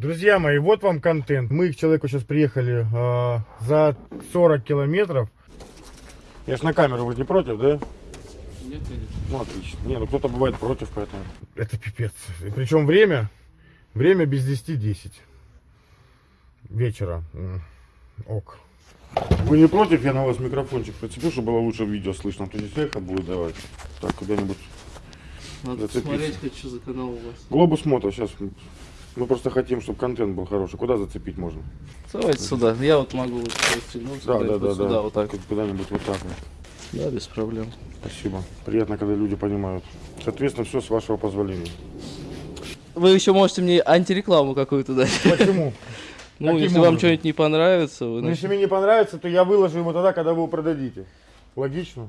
Друзья мои, вот вам контент. Мы к человеку сейчас приехали э, за 40 километров. Я ж на камеру вроде против, да? Нет, нет. Ну, отлично. Не, ну кто-то бывает против, поэтому... Это пипец. И причем время, время без 10-10. Вечера. Ок. Вы не против, я на вас микрофончик прицеплю, чтобы было лучше видео слышно, то здесь эхо будет давать. Так, куда-нибудь. Надо посмотреть, что за канал у вас. Глобус мото, сейчас. Мы просто хотим, чтобы контент был хороший. Куда зацепить можно? Давайте сюда. Я вот могу вот расстегнуться, Да, блядь, да, вот да, сюда, да. вот так. Куда-нибудь вот так вот. Да, без проблем. Спасибо. Приятно, когда люди понимают. Соответственно, все с вашего позволения. Вы еще можете мне антирекламу какую-то дать. Почему? Ну, Каким если вам образом? что-нибудь не понравится, вы Ну, если мне не понравится, то я выложу его тогда, когда вы его продадите. Логично?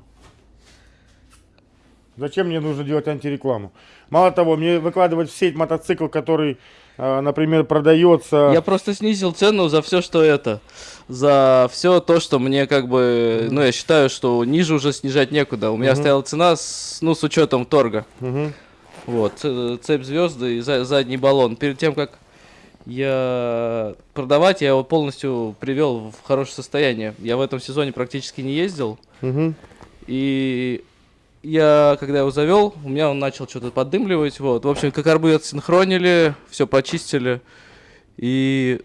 Зачем мне нужно делать антирекламу? Мало того, мне выкладывать в сеть мотоцикл, который, например, продается... Я просто снизил цену за все, что это. За все то, что мне как бы... Ну, я считаю, что ниже уже снижать некуда. У меня Мгм. стояла цена, с, ну, с учетом торга. Мгм. Вот, ц- цепь звезды и за- задний баллон. Перед тем, как я продавать, я его полностью привел в хорошее состояние. Я в этом сезоне практически не ездил. Мгм. И я, когда его завел, у меня он начал что-то поддымливать. Вот. В общем, как карбы отсинхронили, все почистили. И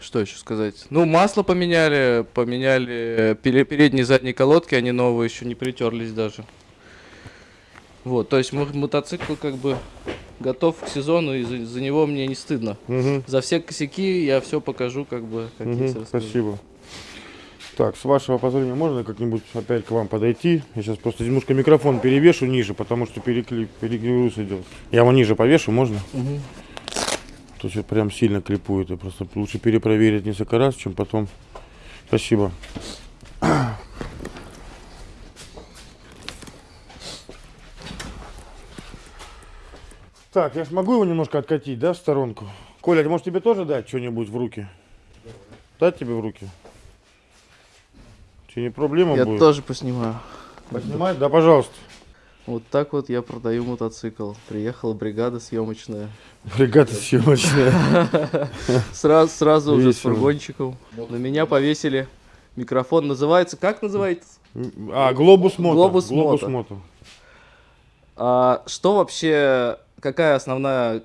что еще сказать? Ну, масло поменяли, поменяли пере- передние и задние колодки, они новые, еще не притерлись даже. Вот, то есть мо- мотоцикл как бы готов к сезону, и за, за него мне не стыдно. Мгм. За все косяки я все покажу, как бы, как Мгм. есть, расскажу. Спасибо. Так, с вашего позволения можно как-нибудь опять к вам подойти? Я сейчас просто немножко микрофон перевешу ниже, потому что переклип, перегруз идет. Я его ниже повешу, можно? Мгм. То есть прям сильно клипует. И просто лучше перепроверить несколько раз, чем потом. Спасибо. Так, я ж могу его немножко откатить, да, в сторонку? Коля, а может тебе тоже дать что-нибудь в руки? Дать тебе в руки? Че не проблема Я будет? тоже поснимаю. Поснимать? Да, пожалуйста. Вот так вот я продаю мотоцикл. Приехала бригада съемочная. Бригада съемочная. Сразу, сразу уже с фургончиком. На меня повесили микрофон. Называется, как называется? А, глобус мото. Глобус глобус мото. мото. А, что вообще, какая основная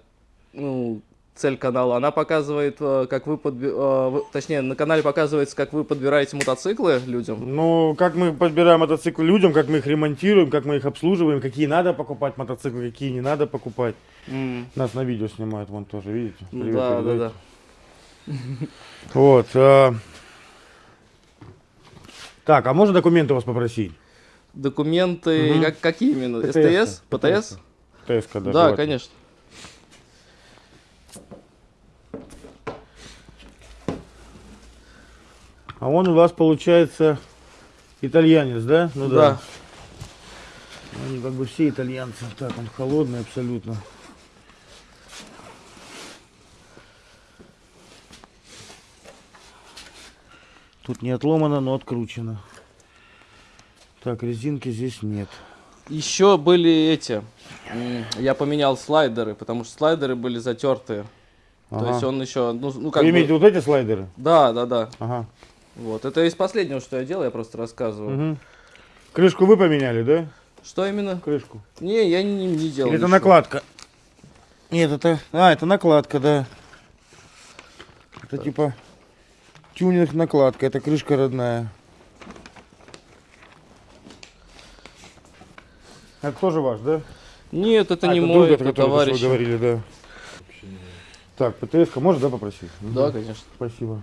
ну, цель канала? Она показывает, э, как вы, подби- э, точнее, на канале показывается, как вы подбираете мотоциклы людям. Ну, как мы подбираем мотоциклы людям, как мы их ремонтируем, как мы их обслуживаем, какие надо покупать мотоциклы, какие не надо покупать. М, Нас на видео снимают, вон тоже, видите? Привет да, да, передайте. да. Вот. а. Так, а можно документы у вас попросить? Документы, Мгм. как, какие именно? СТС? ПТС? ТСК, да. Да, желательно. конечно. А он у вас получается итальянец, да? Ну да. Они как бы все итальянцы. Так, он холодный абсолютно. Тут не отломано, но откручено. Так, резинки здесь нет. Еще были эти. Я поменял слайдеры, потому что слайдеры были затертые. То Ага. есть он еще, ну, ну как Вы бы- имеете вот эти слайдеры? Да, да, да. Ага. Вот. Это из последнего, что я делал, я просто рассказываю. Мгм. Крышку вы поменяли, да? Что именно? Крышку. Не, я не, не делал. Или это ничего. накладка? Нет, это... А, это накладка, да. Это типа тюнинг накладка, это крышка родная. Это тоже ваш, да? Нет, это А, не это мой, друг, это товарищ. говорили, да. Так, ПТС-ка можно, да, попросить? Да, Мгм. конечно. Спасибо.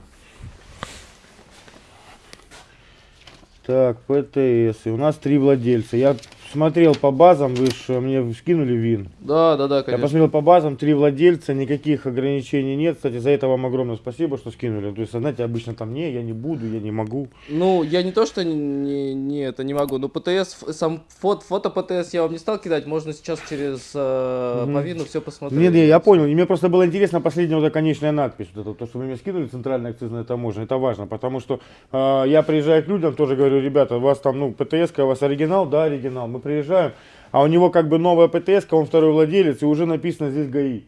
Так, ПТС. И у нас три владельца. Я смотрел по базам, вы же мне скинули ВИН. Да, да, да, Я конечно. посмотрел по базам, три владельца, никаких ограничений нет. Кстати, за это вам огромное спасибо, что скинули. То есть, знаете, обычно там не, я не буду, я не могу. Ну, я не то, что не, не, это не могу, но ПТС, сам фото, фото ПТС я вам не стал кидать, можно сейчас через э, Мгм. по виду все посмотреть. Нет, нет, я понял. И мне просто было интересно последняя вот эта конечная надпись. Вот это, то, что вы мне скинули, центральная акцизная таможня. Это важно, потому что э, я приезжаю к людям, тоже говорю, ребята, у вас там, ну, ПТС, у вас оригинал? Да, оригинал. Мы приезжаем, а у него как бы новая ПТС, он второй владелец, и уже написано здесь ГАИ.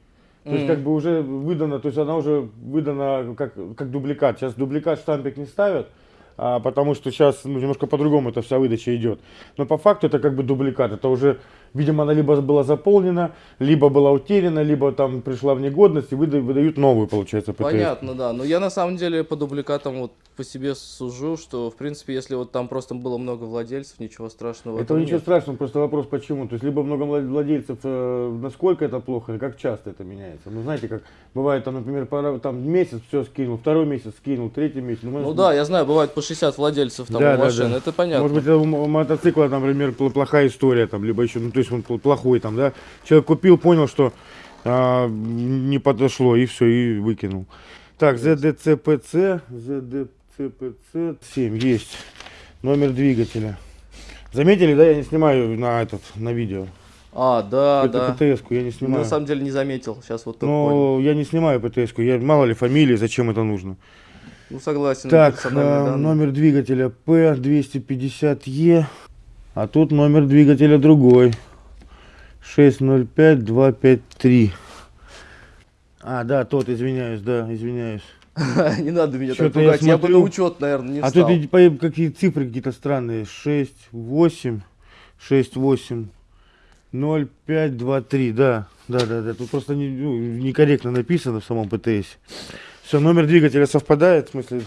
То есть Мгм. как бы уже выдана, то есть она уже выдана как, как дубликат. Сейчас дубликат штампик не ставят, а, потому что сейчас ну, немножко по-другому эта вся выдача идет. Но по факту это как бы дубликат. Это уже, видимо, она либо была заполнена, либо была утеряна, либо там пришла в негодность и выда- выдают новую, получается, ПТС. Понятно, да. Но я на самом деле по дубликатам вот по себе сужу, что в принципе, если вот там просто было много владельцев, ничего страшного. Это ничего нет. страшного, просто вопрос почему. То есть либо много влад- владельцев, э, насколько это плохо, или как часто это меняется. Ну знаете, как бывает, там, например, там месяц все скинул, второй месяц скинул, третий месяц. Ну может, да, я знаю, бывает по 60 владельцев там Да, у да, машин, да. это понятно. Может быть, у мо- мотоцикла, например, пл- плохая история, там, либо еще, ну, то есть он пл- плохой, там, да. Человек купил, понял, что а, не подошло, и все, и выкинул. Так, ZDCPC, ZDCPC 7 есть. Номер двигателя. Заметили, да, я не снимаю на этот, на видео. А, да, Это да. ПТС-ку я не Ну, снимаю. На самом деле не заметил, сейчас вот только понял. Но я не снимаю ПТС-ку, я, мало ли фамилии, зачем это нужно. Ну согласен, Так, э, данные. номер двигателя P250E, а тут номер двигателя другой. 605253. А, да, тот, извиняюсь, да, извиняюсь. Не надо меня так пугать, я бы на учет, наверное, не а тут какие цифры какие-то странные. 6, 8, 6, 8, 0, 5, 2, 3. Да, да, да, да. Тут просто ну, некорректно написано в самом ПТС. Все, номер двигателя совпадает, в смысле,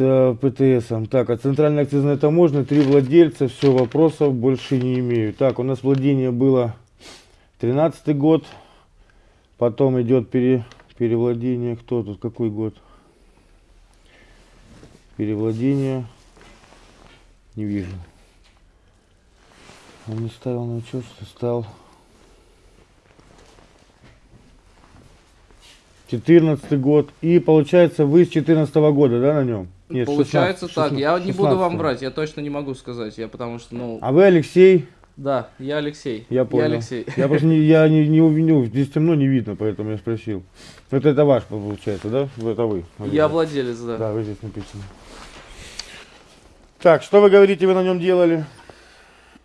э. Так, а центральная акцизная таможня, три владельца, все, вопросов больше не имею. Так, у нас владение было 13 год, потом идет пере, перевладение, кто тут, какой год? Перевладение, не вижу. Он не ставил на учет, что стал. 14 год. И получается вы с 14 года, да, на нем? Нет, Получается 16, так, я не буду вам 16. врать, я точно не могу сказать, я потому что, ну, А вы Алексей? да, я Алексей. Я понял. Алексей. Я просто не, я не, не увидел, здесь темно не видно, поэтому я спросил. Это, это ваш получается, да? Это вы. Я владелец, да. Да, вы здесь написано. Так, что вы говорите, вы на нем делали?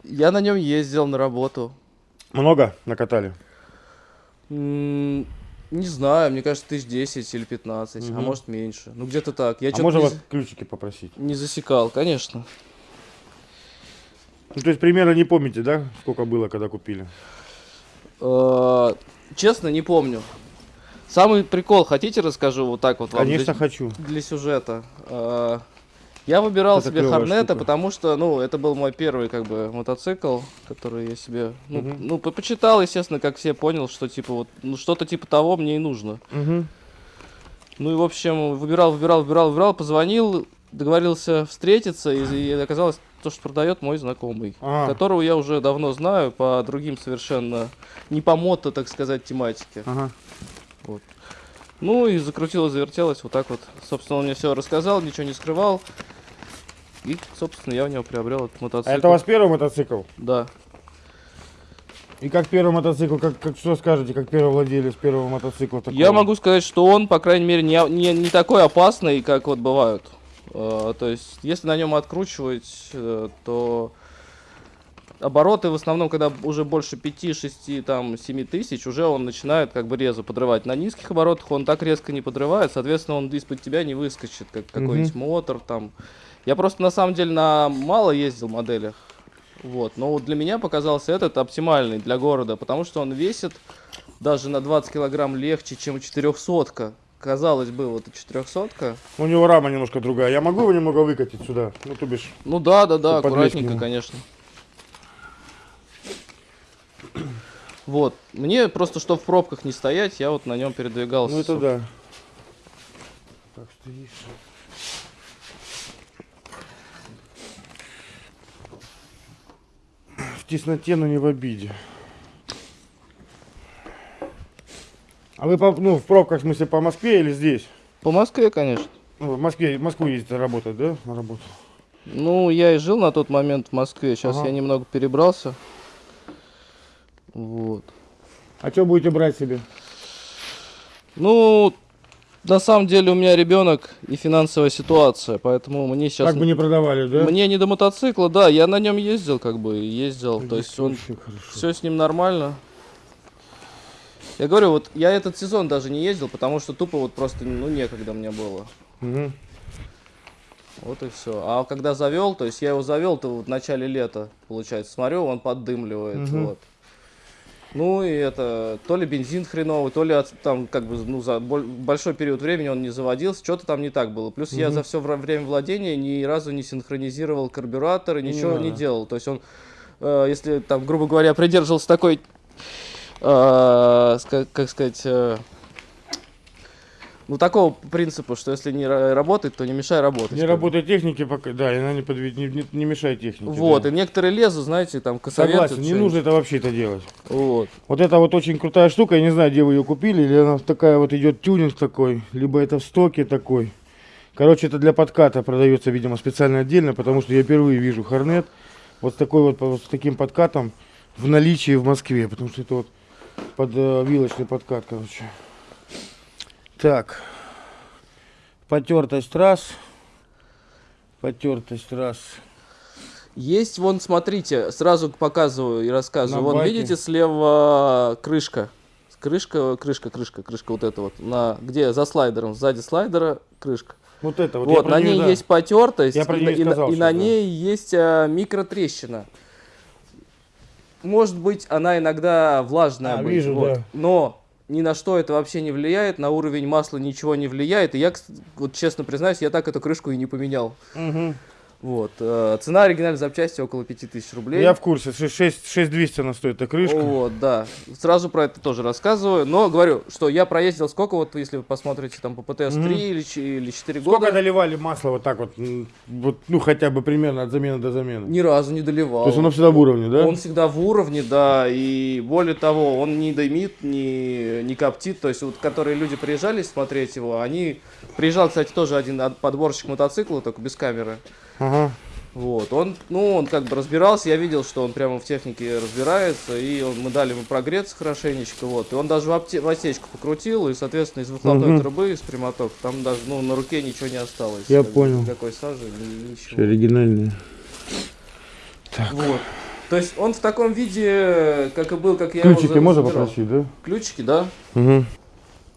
Я на нем ездил на работу. Много накатали? М, Не знаю, мне кажется, тысяч 10 или 15, а Мгм. может меньше. Ну где-то так. Я а можно не, вас ключики попросить? не засекал, конечно. Ну, то есть примерно не помните, да, сколько было, когда купили? Э, Честно, не помню. Самый прикол, хотите расскажу вот так вот вам? Конечно, для, хочу. для сюжета. Я выбирал Это себе Хорнета, штука. потому что, ну, это был мой первый, как бы, мотоцикл, который я себе, ну, Мгм. ну, по- почитал, естественно, как все понял, что, типа, вот, ну, что-то типа того мне и нужно. Мгм. Ну и, в общем, выбирал, выбирал, выбирал, выбирал, позвонил, договорился встретиться, и, и оказалось то, что продает мой знакомый, А. которого я уже давно знаю по другим совершенно, не по мото, так сказать, тематике. Ага. Ну и закрутилось, завертелось, вот так вот. Собственно, он мне все рассказал, ничего не скрывал. И, собственно, я у него приобрел этот А мотоцикл. это у вас первый мотоцикл? Да. И как первый мотоцикл, как, как что скажете, как первый владелец первого мотоцикла такого? Я могу сказать, что он, по крайней мере, не, не, не такой опасный, как вот бывают. Э, то есть, если на нем откручивать, э, то обороты в основном, когда уже больше 5, 6, там, 7 тысяч, уже он начинает как бы резу подрывать. На низких оборотах он так резко не подрывает, соответственно, он из-под тебя не выскочит, как какой-нибудь мотор там. Я просто на самом деле на мало ездил моделях. Вот, но вот для меня показался этот оптимальный для города, потому что он весит даже на 20 килограмм легче, чем 400 Казалось бы, вот и 400 У него рама немножко другая. Я могу его немного выкатить сюда? Ну, то бишь. Ну да, да, да, аккуратненько, конечно. Вот, мне просто, что в пробках не стоять, я вот на нем передвигался. Ну, это да. Так, стоишь. В тесноте, но не в обиде. А вы по, ну, в пробках, в смысле, по Москве или здесь? По Москве, конечно. Ну, в Москве, в Москву ездите работать, да? На работу. Ну, я и жил на тот момент в Москве, сейчас Ага. я немного перебрался. Вот. А что будете брать себе? Ну, на самом деле у меня ребенок и финансовая ситуация, поэтому мне сейчас... Как бы не продавали, да? Мне не до мотоцикла, да, я на нем ездил, как бы, ездил, то есть он... Все с ним нормально. Я говорю, вот я этот сезон даже не ездил, потому что тупо вот просто, ну, некогда мне было. Мгм. Вот и все. А когда завел, то есть я его завел, то вот в начале лета, получается, смотрю, он поддымливает, Мгм. вот. Ну и это, то ли бензин хреновый, то ли от- там как бы, ну, за боль- большой период времени он не заводился, что-то там не так было. Плюс я Мгм. за все время владения ни разу не синхронизировал карбюратор и Не ничего не, надо. делал. То есть он, э, если там, грубо говоря, придерживался такой, э, как сказать, э, ну такого принципа, что если не ра- работает, то не мешай работать. Не работает техники пока, да, и она не, подвед... не, не- не мешает технике. Вот, да. и некоторые лезут, знаете, там косоветы. Согласен, не нужно это вообще это делать. Вот. Вот это вот очень крутая штука, я не знаю, где вы ее купили, или она такая вот идет тюнинг такой, либо это в стоке такой. Короче, это для подката продается, видимо, специально отдельно, потому что я впервые вижу Хорнет вот с такой вот, вот с таким подкатом в наличии в Москве, потому что это вот под э, вилочный подкат, короче. Так, потертость раз, потертость раз. Есть, вон, смотрите, сразу показываю и рассказываю. На вон, баке. видите, слева крышка. Крышка, крышка, крышка, крышка вот эта вот. На, где за слайдером, сзади слайдера крышка. Вот это вот. Вот, на ней да. есть потертость, Я про и, на- и и на- сказал и ней есть а, микротрещина. Может быть, она иногда влажная А, быть, вижу, вот. да. но ни на что это вообще не влияет, на уровень масла ничего не влияет. И я, вот честно признаюсь, я так эту крышку и не поменял. Мгм. Вот. э, Цена оригинальной запчасти около 5000 рублей. Я в курсе, 6, 6200 она стоит, эта крышка. Вот, да. Сразу про это тоже рассказываю. Но говорю, что я проездил сколько, вот если вы посмотрите там по ПТС 3 Мгм. или, или 4 Сколько года, доливали масло вот так вот, вот, ну хотя бы примерно от замены до замены? ни разу не доливал. То есть оно всегда в уровне, да? Он всегда в уровне, да, и более того, он не дымит, не, не коптит. То есть вот, которые люди приезжали смотреть его, они... Приезжал, кстати, тоже один подборщик мотоцикла, только без камеры. Ага. Вот, он, ну, он как бы разбирался, я видел, что он прямо в технике разбирается, и он, мы дали ему прогреться хорошенечко, вот, и он даже в, апте- в отсечку покрутил, и, соответственно, из выхлопной Мгм. трубы, из прямоток, там даже, ну, на руке ничего не осталось. Я понял. Никакой сажи, ни- ничего. оригинальные. Вот. То есть он в таком виде, как и был, как я Ключики его можно забирал. попросить, да? Ключики, да? Угу.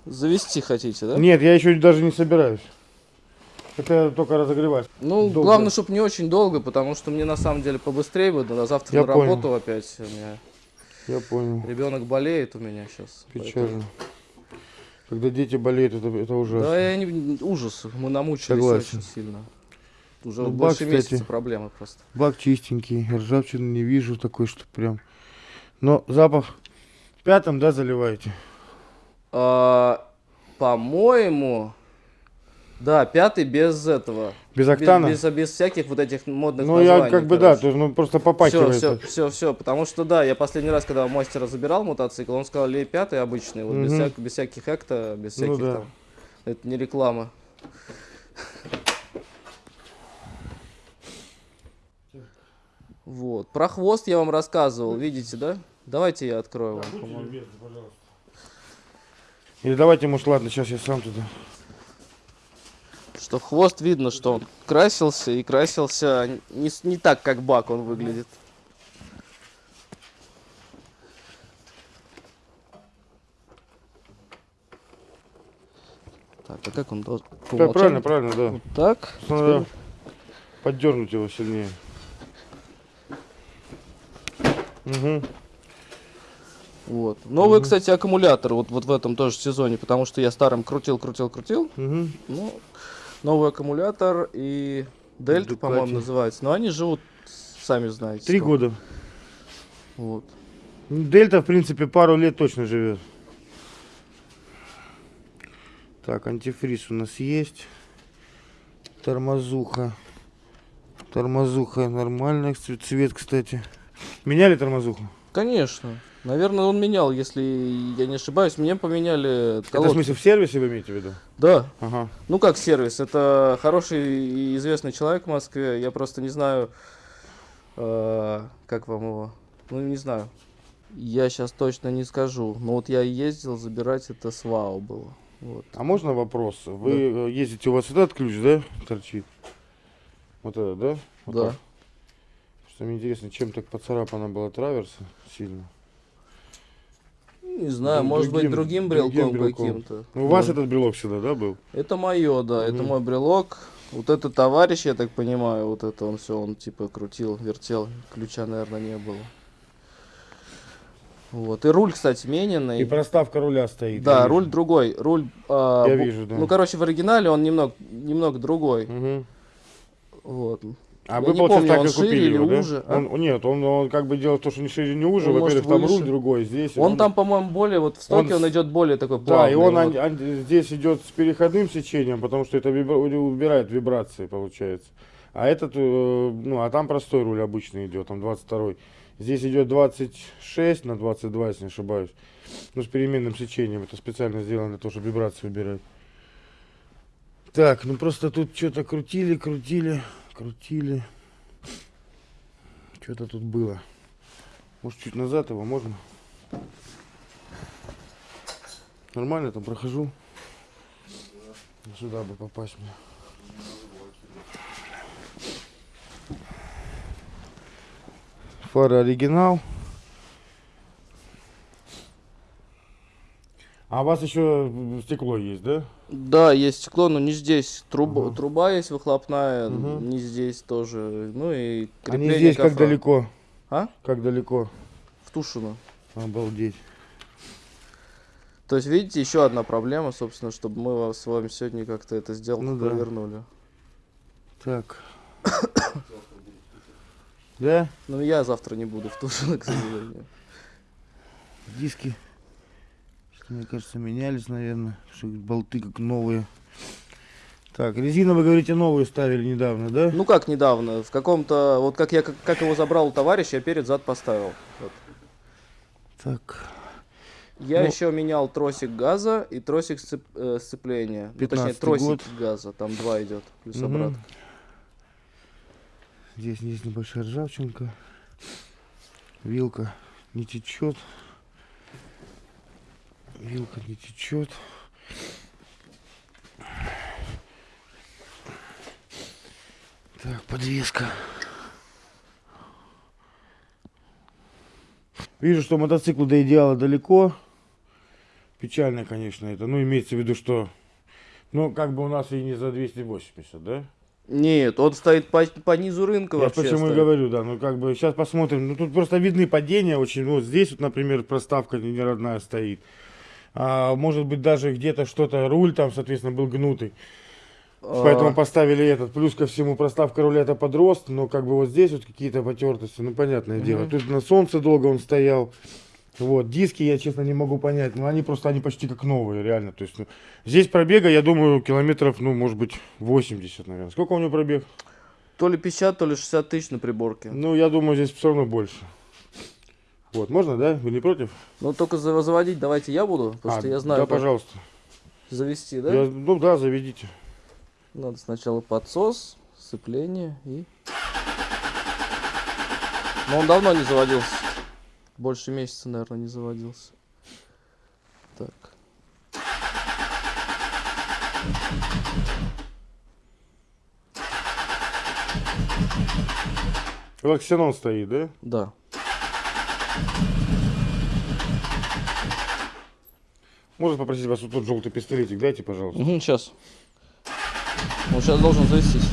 Завести хотите, да? Нет, я еще даже не собираюсь. Это только разогревать. Ну, долго. главное, чтобы не очень долго, потому что мне на самом деле побыстрее бы, да, завтра Я на понял. работу опять. У меня Я понял. ребенок болеет у меня сейчас. Печально. Когда дети болеют, это, это ужасно. Да, я не, ужас. Мы намучились Согласен. очень сильно. Уже Ну, вот бак, больше кстати. месяца проблемы просто. Бак чистенький, ржавчины не вижу такой, что прям. Но запах пятым, да, заливаете? А, по-моему, да, пятый без этого. Без Без- октана? Без, без всяких вот этих модных ну, я как бы, да, короче. то есть, ну, просто Все, попахивает. все, все, все, потому что да, я последний раз, когда у мастера забирал мотоцикл, он сказал, лей пятый обычный, вот без, Мгм. всяк- без всяких экта, без Ну всяких да. там, это не реклама. Вот, про хвост я вам рассказывал, видите, да? Давайте я открою вам. Или давайте, может, ладно, сейчас я сам туда. Что хвост видно, что он красился и красился не, не так, как бак он выглядит. Так, а как он должен? Да, правильно, правильно, да. Вот так. Надо поддернуть его сильнее. Угу. Вот. Новый, кстати, аккумулятор вот, вот в этом тоже сезоне, потому что я старым крутил, крутил, крутил. Угу. Ну, новый аккумулятор и Дельта, по-моему, называется. Но они живут, сами знаете. Три сколько. года. Вот. Дельта, в принципе, пару лет точно живет. Так, антифриз у нас есть. Тормозуха. Тормозуха нормальная. цве- Цвет, кстати. Меняли тормозуху? Конечно. Наверное, он менял, если я не ошибаюсь. Мне поменяли Это в колодки. смысле в сервисе вы имеете в виду? Да. Ага. Ну как сервис? Это хороший и известный человек в Москве. Я просто не знаю, э, как вам его. Ну не знаю. Я сейчас точно не скажу. Но вот я ездил забирать это с ВАУ было. Вот. А можно вопрос? Вы э, ездите, у вас этот ключ, да, торчит? Вот этот, да? Вот Да. так. Что мне интересно, чем так поцарапана была траверса сильно? Не знаю, Друг- может быть, другим- другим другим брелком брелком. каким-то. Ну, у вас Да. этот брелок всегда, да, был? Это мое, да, это Мгм. мой брелок. Вот этот товарищ, я так понимаю, вот это он все, он типа крутил, вертел, ключа, наверное, не было. Вот. И руль, кстати, мененный. И проставка руля стоит. Да, я вижу. руль другой. Руль. а, Я бу- вижу, да. Ну, короче, в оригинале он немного, немного другой. Мгм. Вот. А Я вы, получается, помню, так он и купили его, да? уже, а? Он- нет, он, он как бы делает то, что не шире, не уже. Он Во-первых, там руль другой, здесь. Он там, по-моему, более, вот в стоке Он он, идет более такой Да, плавный. и он вот. ан- здесь идет с переходным сечением, потому что это вибра- убирает вибрации, получается. А этот, э, ну, а там простой руль обычный идет, там 22 Здесь идет 26 на 22, если не ошибаюсь. Ну, с переменным сечением. Это специально сделано для того, чтобы вибрации убирать. Так, ну просто тут что-то крутили, крутили, крутили. Что-то тут было. Может, чуть назад его можно? Нормально там прохожу. Сюда бы попасть мне. Фара оригинал. А у вас еще стекло есть, да? Да, есть стекло, но не здесь. Труба, Ага. труба есть выхлопная, Мгм. не здесь тоже. Ну и крепление здесь как кофра. далеко? А? Как далеко? В Тушино. Обалдеть. То есть, видите, еще одна проблема, собственно, чтобы мы с вами сегодня как-то это сделку Ну да. провернули. Так. Да? Ну, я завтра не буду в Тушино, к сожалению. Диски. Мне кажется, менялись, наверное. Болты как новые. Так, резину, вы говорите, новую ставили недавно, да? Ну, как недавно, в каком-то... Вот как я как, его забрал у товарища, я перед зад поставил. Вот. Так. Я Ну- еще менял тросик газа и тросик сцеп- э, сцепления. Ну, точнее, 15-й тросик год. газа. Там два идет, плюс Мгм. обратно. Здесь есть небольшая ржавчинка. Вилка не течет. Вилка не течет. Так, подвеска. Вижу, что мотоциклу до идеала далеко. Печально, конечно, это. Ну, имеется в виду, что... Ну, как бы у нас и не за 280, да? Нет, он стоит по, по низу рынка Я вообще. почему и стоит. говорю, да, ну как бы сейчас посмотрим. Ну тут просто видны падения очень. Вот здесь вот, например, проставка не родная стоит. А, может быть даже где-то что-то, руль там, соответственно, был гнутый. А, Поэтому поставили этот. Плюс ко всему проставка руля это подрост, но как бы вот здесь вот какие-то потертости, ну понятное дело. Тут на солнце долго он стоял. Вот, диски я, честно, не могу понять. Но они просто, они почти как новые, реально. То есть, ну, здесь пробега, я думаю, километров, ну, может быть, 80, наверное. Сколько у него пробег? То ли 50, то ли 60 тысяч на приборке. Ну, я думаю, здесь все равно больше. Вот, можно, да? Вы не против? Ну, только за- заводить давайте я буду, потому А, что я знаю, Да, пожалуйста. завести, да? Я- ну да, заведите. Надо сначала подсос, сцепление и... Но он давно не заводился. Больше месяца, наверное, не заводился. Так. Лаксенон стоит, да? Да. Можно попросить вас вот тот желтый пистолетик, дайте, пожалуйста. сейчас. Он сейчас должен завестись.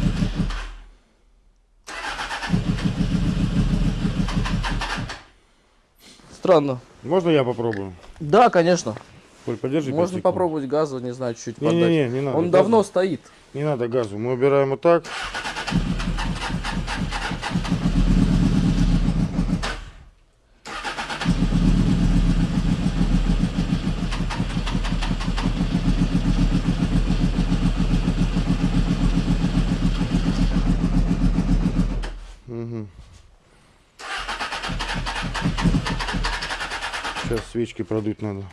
Странно. Можно я попробую? Да, конечно. Коль, подержи Можно попробовать газа, не знаю, чуть-чуть поддать. Не-не-не, не надо. Он газу. давно стоит. Не надо газу. Мы убираем вот так. Мгм. Сейчас свечки продуть надо.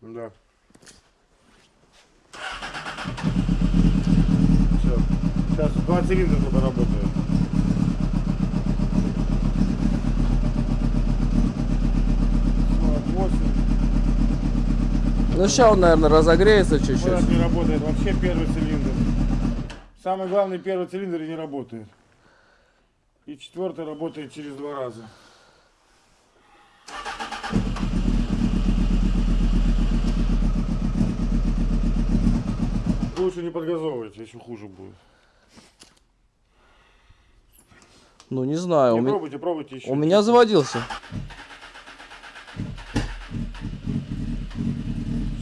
Да. Все. Сейчас два цилиндра только работают. Ну, сейчас он, наверное, разогреется чуть-чуть. Вот не работает вообще первый цилиндр. Самый главный первый цилиндр не работает. И четвертый работает через два раза. Лучше не подгазовывайте, еще хуже будет. Ну, не знаю. Не, у, пробуйте, пробуйте еще. у меня заводился.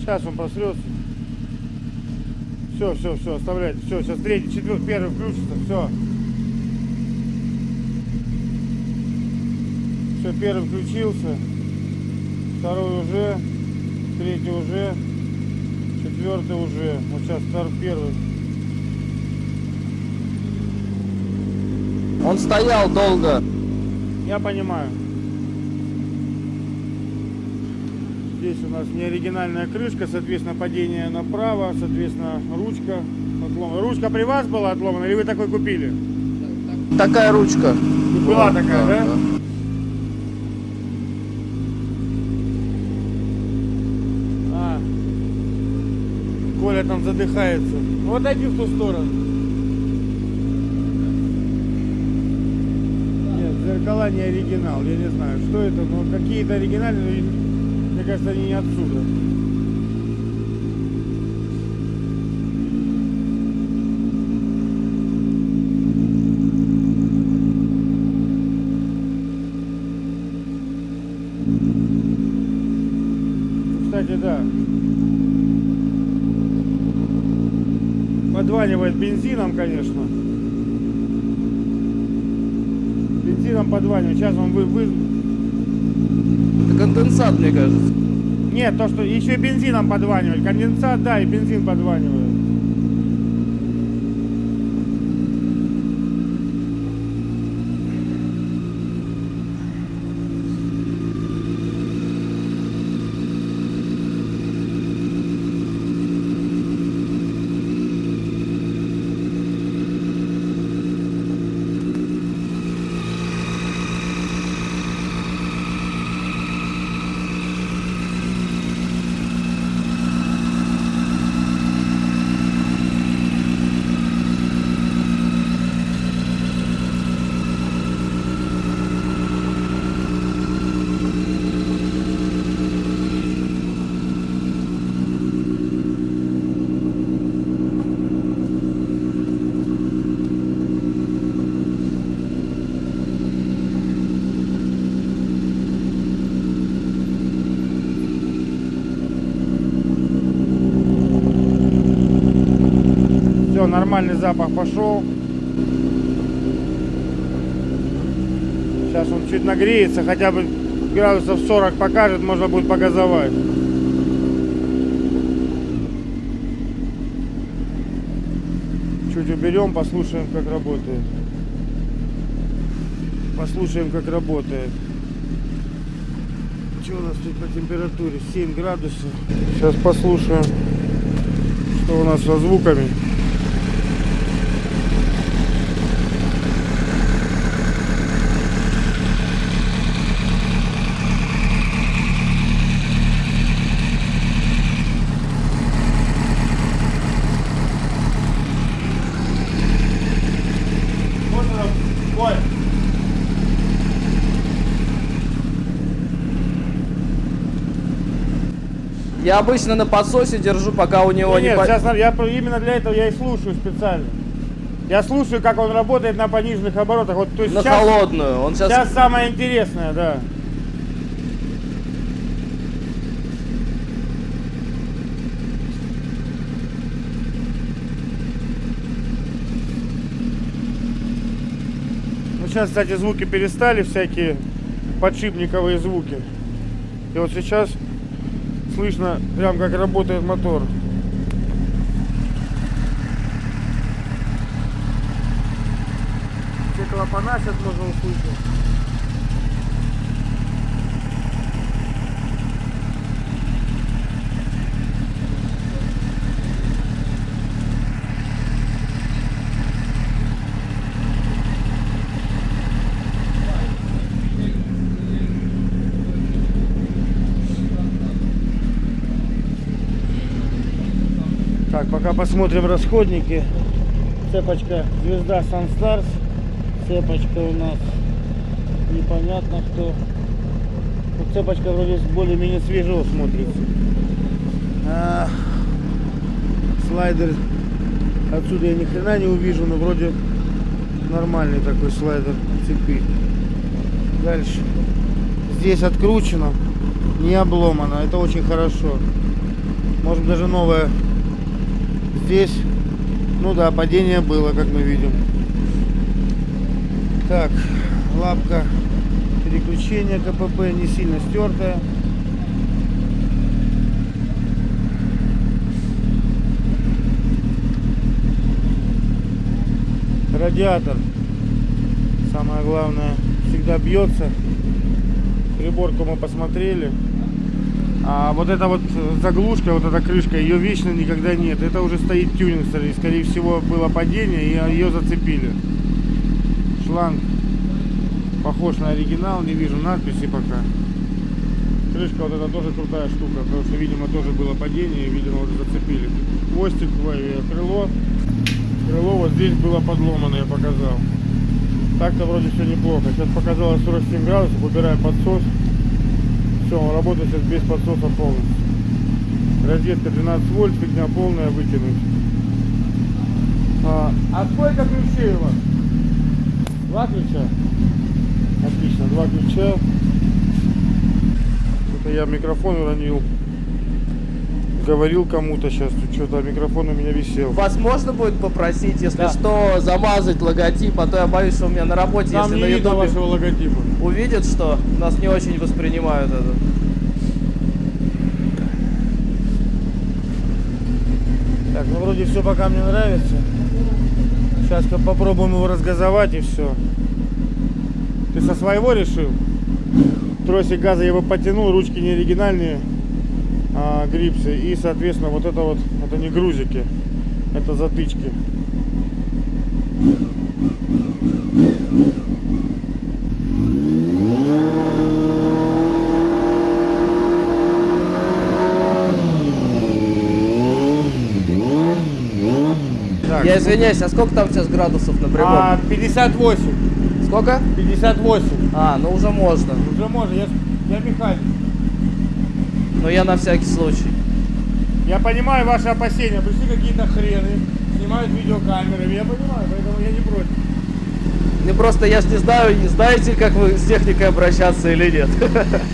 Сейчас он просрется. Все, все, все, оставляйте. Все, сейчас третий, четвертый, первый включится. Все. Все, первый включился. Второй уже. Третий уже. Четвертый уже. Вот сейчас второй, первый. Он стоял долго. Я понимаю. Здесь у нас не оригинальная крышка, соответственно, падение направо, соответственно, ручка отломана. Ручка при вас была отломана или вы такой купили? Такая ручка. Была такая, да? А, Коля там задыхается. Вот отойди в ту сторону. Нет, зеркала не оригинал, я не знаю, что это, но какие-то оригинальные, мне кажется, они не отсюда. Кстати, да. Подванивает бензином, конечно. Бензином подванивает. Сейчас он вы, вы... Конденсат, мне кажется. Нет, то, что еще и бензином подванивает. Конденсат, да, и бензин подванивает. Все, нормальный запах пошел. Сейчас он чуть нагреется, хотя бы градусов 40 покажет, можно будет погазовать. Чуть уберем, послушаем, как работает. Послушаем, как работает. Что у нас тут по температуре? 7 градусов. Сейчас послушаем, что у нас со звуками. Можно, Коль, Я обычно на подсосе держу, пока у него Ну, не... нет, по- сейчас я именно для этого я и слушаю специально. Я слушаю, как он работает на пониженных оборотах. Вот, то есть На сейчас, холодную. Он сейчас... сейчас самое интересное, да. Ну, сейчас, кстати, звуки перестали, всякие подшипниковые звуки. И вот сейчас слышно прям как работает мотор. Все клапана сейчас можно услышать. Пока посмотрим расходники. Цепочка звезда Sunstars. Цепочка у нас непонятно кто. Ну, цепочка вроде более-менее свежего смотрится. А, слайдер отсюда я ни хрена не увижу, но вроде нормальный такой слайдер цепи. Дальше. Здесь откручено, не обломано. Это очень хорошо. Может даже новое. Здесь, ну да, падение было, как мы видим. Так, лапка переключения КПП не сильно стертая. Радиатор, самое главное, всегда бьется. Приборку мы посмотрели. А вот эта вот заглушка, вот эта крышка, ее вечно никогда нет. Это уже стоит тюнинг, скорее всего было падение, и ее зацепили. Шланг похож на оригинал, не вижу надписи пока. Крышка вот эта тоже крутая штука, потому что, видимо, тоже было падение, и, видимо, уже зацепили. Хвостик, ой, крыло. Крыло вот здесь было подломано, я показал. Так-то вроде все неплохо. Сейчас показалось 47 градусов, убираем подсос. Все, он работает сейчас без подсоса полностью. Розетка 12 вольт, фигня полная, выкинуть. А, а сколько ключей у вас? Два ключа? Отлично, два ключа. Это я микрофон уронил. Говорил кому-то сейчас, что-то микрофон у меня висел. Вас можно будет попросить, если Да. что, замазать логотип, а то я боюсь, что у меня на работе, Там если не на видно ютубе вашего логотипа. Увидят, что нас не очень воспринимают это. Так, ну вроде все пока мне нравится. Сейчас попробуем его разгазовать и все. Ты со своего решил? Тросик газа я его потянул, ручки не оригинальные, а грипсы. И, соответственно, вот это вот, это не грузики, это затычки. Так, Я извиняюсь, а сколько там сейчас градусов на прибор? а, 58, Сколько? 58. А, ну уже можно. Уже можно, я, я механик. Но я на всякий случай. Я понимаю ваши опасения. Пришли какие-то хрены, снимают видеокамерами. Я понимаю, поэтому я не против. Ну просто я ж не знаю, не знаете, как вы с техникой обращаться или нет.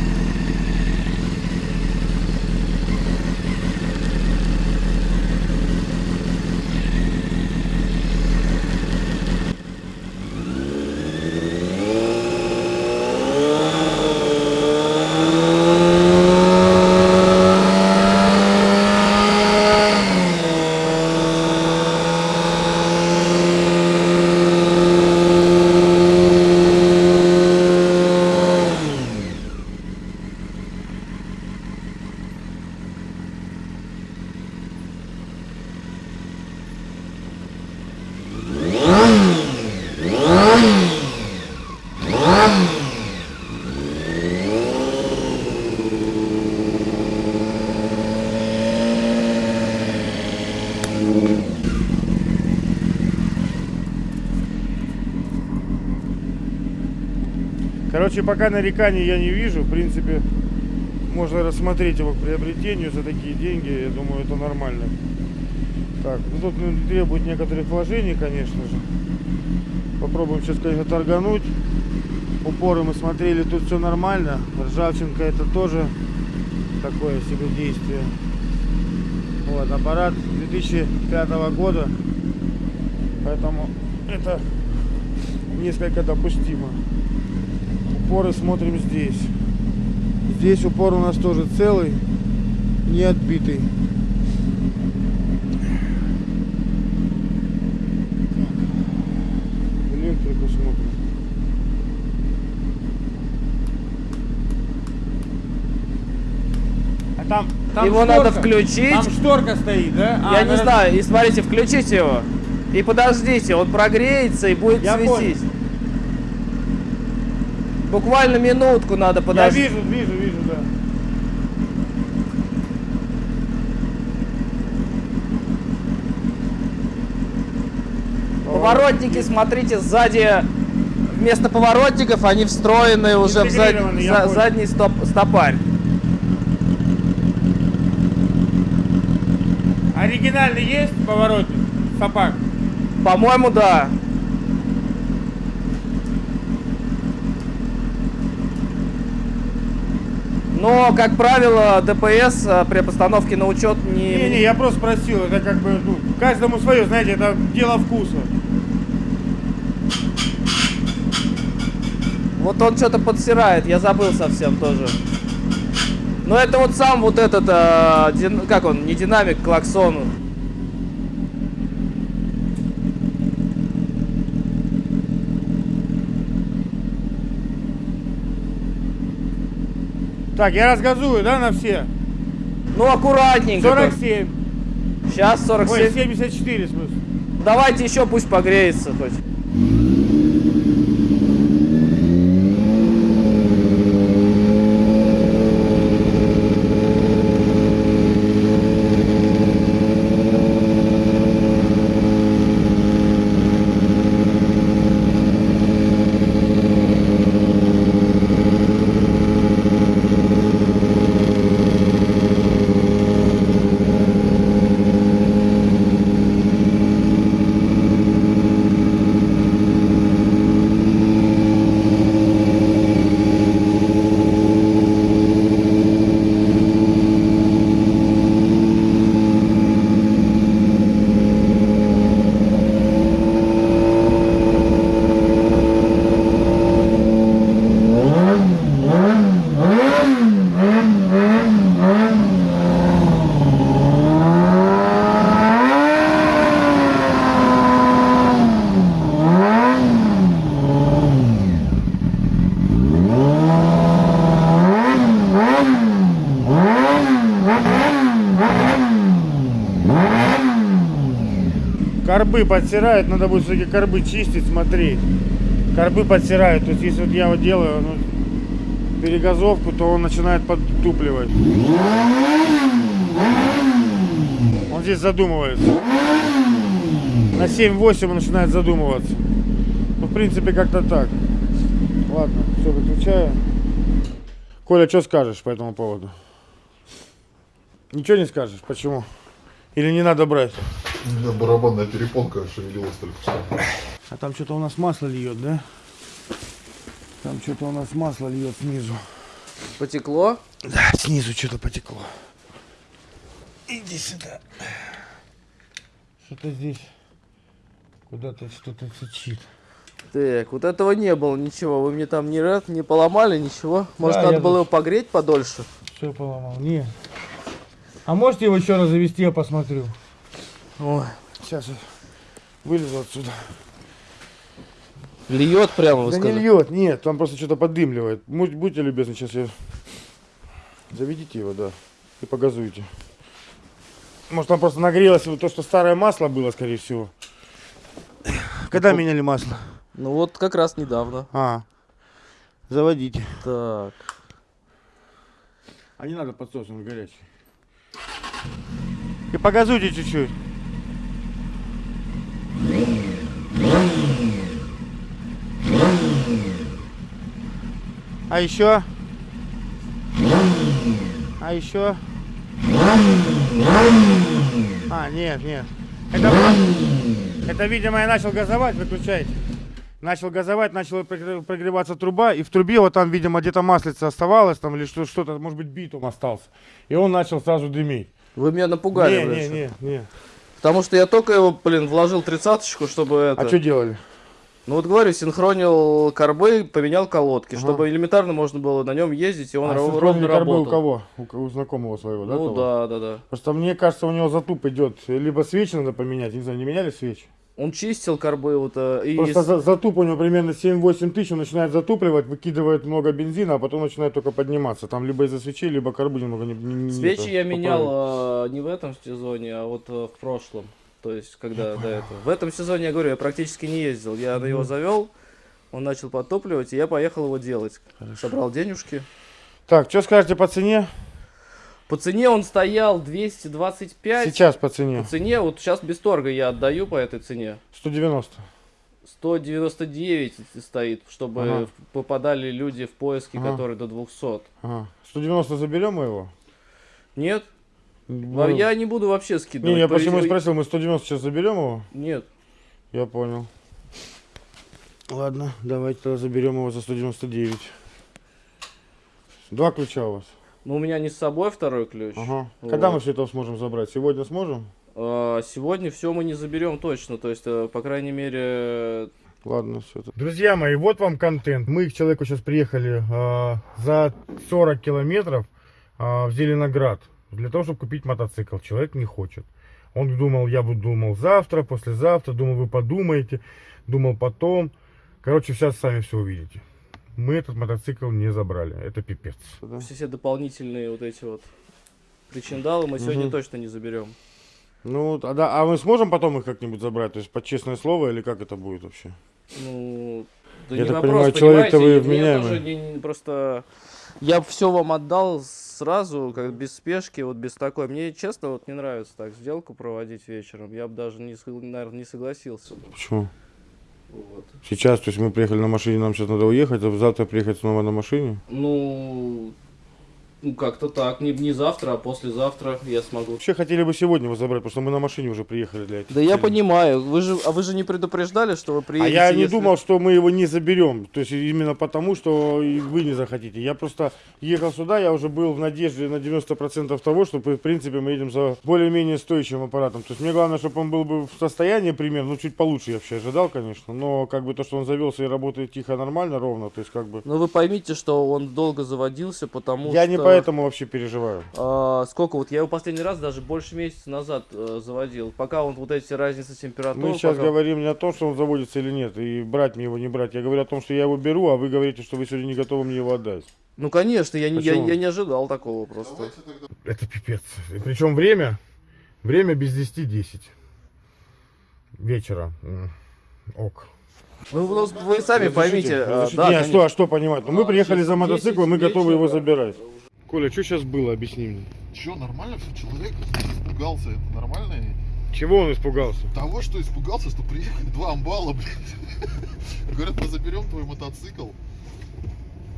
Короче, пока нареканий я не вижу. В принципе, можно рассмотреть его к приобретению за такие деньги. Я думаю, это нормально. Так, ну тут ну, требует некоторых вложений, конечно же. Попробуем сейчас, конечно, торгануть. Упоры мы смотрели, тут все нормально. Ржавчинка это тоже такое себе действие. Вот, аппарат 2005 года. Поэтому это несколько допустимо. Упоры смотрим здесь. Здесь упор у нас тоже целый, не отбитый. Электрику смотрим. А там, там Его надо включить. Там шторка стоит, да? А, я не знаю, и смотрите, включите его. И подождите, он прогреется и будет Я светить. Буквально минутку надо подождать. Я вижу, вижу, вижу, да. Поворотники, смотрите, сзади вместо поворотников они встроены уже в зад... за... задний стоп... стопарь. Оригинальный есть поворотник? Стопарь? По-моему, да. Но, как правило, ДПС э, при постановке на учет не... Не-не, я просто спросил, это как бы, ну, каждому свое, знаете, это дело вкуса. Вот он что-то подсирает, я забыл совсем тоже. Но это вот сам вот этот, э, дин- как он, не динамик, клаксон. Так, я разгазую, да, на все? Ну, аккуратненько. 47. Сейчас Ой, 47. 74, в смысле. Давайте еще пусть погреется хоть. Корбы подсирают, надо будет все-таки корбы чистить, смотреть. Корбы подсирают, то есть если вот я вот делаю ну, перегазовку, то он начинает подтупливать. Он здесь задумывается. На 7-8 он начинает задумываться. Ну, в принципе, как-то так. Ладно, все, выключаю. Коля, что скажешь по этому поводу? Ничего не скажешь? Почему? Или не надо брать? У меня барабанная перепонка шевелилась только что. А там что-то у нас масло льет, да? Там что-то у нас масло льет снизу. Потекло. Да, снизу что-то потекло. Иди сюда. Что-то здесь куда-то что-то сочит. Так, вот этого не было ничего. Вы мне там не, рад, не поломали ничего. Может, Да, надо было тут- его погреть подольше? Все поломал. Не. А можете его еще раз завести, я посмотрю. Ой. Сейчас я вылезу отсюда. Льет прямо, вы да сказали. не льет, нет, там просто что-то поддымливает. Будь- Будьте любезны, сейчас я... Заведите его, да, и погазуйте. Может, там просто нагрелось вот то, что старое масло было, скорее всего. Когда меняли масло? Ну вот как раз недавно. А, заводите. Так. А не надо подсос, он горячий. И погазуйте чуть-чуть. А еще? А еще? А, нет, нет. Это, это, видимо, я начал газовать, выключайте. Начал газовать, начала прогре- прогреваться труба, и в трубе вот там, видимо, где-то маслица оставалось, там, или что- что-то, может быть, битум остался. И он начал сразу дымить. Вы меня напугали, не, не, не, не. Потому что я только его, блин, вложил тридцаточку, чтобы это... А что делали? Ну вот говорю, синхронил карбы, поменял колодки, Ага. чтобы элементарно можно было на нем ездить, и он а ровно карбы работал. у кого? У, у знакомого своего, да? Ну того? да, да, да. Просто мне кажется, у него затуп идет. Либо свечи надо поменять, не знаю, не меняли свечи? Он чистил карбы вот э, и Просто за- затуп у него примерно 7-8 тысяч, он начинает затупливать, выкидывает много бензина, а потом начинает только подниматься. Там либо из-за свечей, либо карбы немного не, не- свечи это, я менял не в этом сезоне, а вот э, в прошлом. То есть, когда до этого. В этом сезоне, я говорю, я практически не ездил. Я на его завел, он начал подтопливать, и я поехал его делать. Собрал денежки. Так, что скажете по цене? По цене он стоял 225. Сейчас по цене. По цене, вот сейчас без торга я отдаю по этой цене. 190. 199 стоит, чтобы Ага. попадали люди в поиски, Ага. которые до 200. Ага. 190 заберем мы его? Нет, Ну, я не буду вообще скидывать. Не, я почему и спросил, мы 190 сейчас заберем его? Нет. Я понял. Ладно, давайте тогда заберем его за 199. Два ключа у вас. Ну, у меня не с собой второй ключ. Ага. Когда Вот. мы все это сможем забрать? Сегодня сможем? А, Сегодня все мы не заберем точно. То есть, э, по крайней мере, Ладно, все. Друзья мои, вот вам контент. Мы к человеку сейчас приехали а, за 40 километров а, в Зеленоград для того, чтобы купить мотоцикл. Человек не хочет. Он думал, я буду думал завтра, послезавтра, думал, вы подумаете, думал потом. Короче, сейчас сами все увидите. Мы этот мотоцикл не забрали. Это пипец. все, все дополнительные вот эти вот причиндалы мы сегодня Мгм. точно не заберем. Ну, а, да, а мы сможем потом их как-нибудь забрать? То есть под честное слово или как это будет вообще? Ну, да Я не так вопрос, понимаю, человек-то вы вменяемый. тоже не- не- просто я все вам отдал сразу, как без спешки, вот без такой. Мне честно вот не нравится так сделку проводить вечером. Я бы даже не, наверное, не согласился. Почему? Вот. Сейчас, то есть мы приехали на машине, нам сейчас надо уехать, а завтра приехать снова на машине? Ну, ну как-то так, не, не завтра, а послезавтра я смогу. Вообще хотели бы сегодня его забрать, потому что мы на машине уже приехали для этих Да я понимаю, вы же, а вы же не предупреждали, что вы А приедете? я не если- думал, что мы его не заберем. То есть именно потому, что и вы не захотите. Я просто ехал сюда, я уже был в надежде на 90% того, что в принципе мы едем за более-менее стоящим аппаратом. То есть мне главное, чтобы он был бы в состоянии примерно, ну чуть получше я вообще ожидал, конечно. Но как бы то, что он завелся и работает тихо, нормально, ровно, то есть как бы... Но вы поймите, что он долго заводился, потому Я что... не поэтому вообще переживаю. А, сколько вот я его последний раз даже больше месяца назад э, заводил, пока он вот эти разницы температуры. Мы сейчас пока- говорим не о том, что он заводится или нет, и брать мне его, не брать. Я говорю о том, что я его беру, а вы говорите, что вы сегодня не готовы мне его отдать. Ну конечно, я не, я, я не ожидал такого просто. Тогда Это пипец. Причем время, время без 10-10 вечера. Ок. Ну, вы, вы сами поймите. а, Разрешите? да, Не, а конечно. что, а что понимать? Ну, мы приехали за мотоциклом, мы 10 готовы его забирать. Коля, что сейчас было? Объясни мне. Че, нормально все? Человек испугался, это нормально? Чего он испугался? Того, что испугался, что приехали два амбала, блядь. Говорят, мы заберем твой мотоцикл,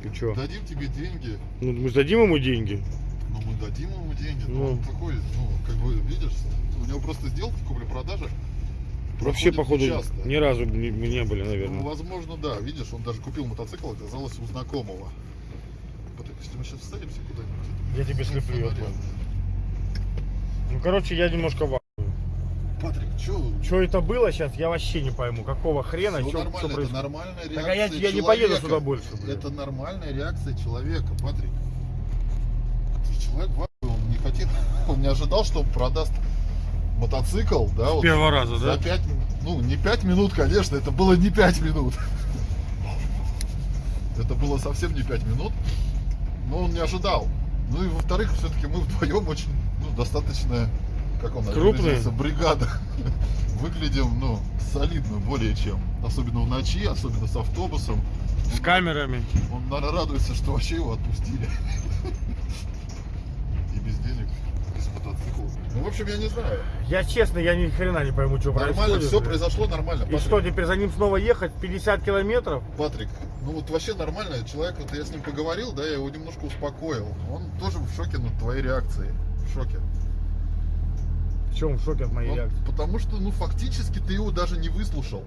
Ты что? дадим тебе деньги. Ну, мы дадим ему деньги. Ну, мы дадим ему деньги. Ну. Ну, он такой, ну, как бы, видишь, у него просто сделки купли-продажи. Вообще, походу, нечасто. ни разу не, не были, Ну, наверное. возможно, да. Видишь, он даже купил мотоцикл, оказалось у знакомого. Если мы сейчас встретимся куда-нибудь. Я тебе слеплю, я фонарем. понял. Ну, короче, я немножко в... Патрик, что? Что это было сейчас, я вообще не пойму. Какого хрена, Все чё- нормально, что это происходит? нормальная реакция Так а я, я не поеду человека. сюда больше. блин. Это нормальная реакция человека, Патрик. Человек в ахуе, он не хотел, он не ожидал, что он продаст мотоцикл, да, вот Первого раза, за да? 5, ну не 5 минут, конечно, это было не 5 минут. Это было совсем не 5 минут, но он не ожидал. Ну и во-вторых, все-таки мы вдвоем очень, ну, достаточно, как он Крупные? выразился, бригада. Выглядим, ну, солидно более чем. Особенно в ночи, особенно с автобусом. С камерами. Он, наверное, радуется, что вообще его отпустили. И без денег, без мотоцикла. Ну, в общем, я не знаю. Я честно, я ни хрена не пойму, что Нормально, происходит. все блин. произошло нормально. И Патрик, что, теперь за ним снова ехать 50 километров? Патрик, ну вот вообще нормально. Человек, вот я с ним поговорил, да, я его немножко успокоил. Он тоже в шоке на твоей реакции. В шоке. В чем в шоке от моей Он- реакции? потому что, ну, фактически ты его даже не выслушал.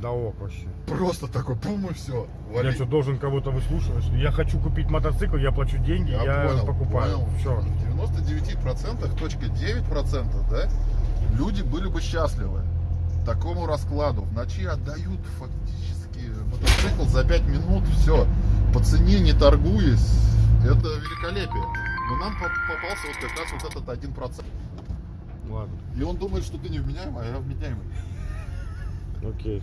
Да ок вообще. Просто такой, пум и все. Я что, должен кого-то выслушивать? Я хочу купить мотоцикл, я плачу деньги, я, понял, покупаю. понял. Все. В 99%, точка 9%, да, люди были бы счастливы такому раскладу. В ночи отдают фактически мотоцикл за 5 минут, все, по цене не торгуясь. Это великолепие. Но нам по- попался вот как раз вот этот 1%. Ладно, И он думает, что ты невменяемый, а я вменяемый. окей.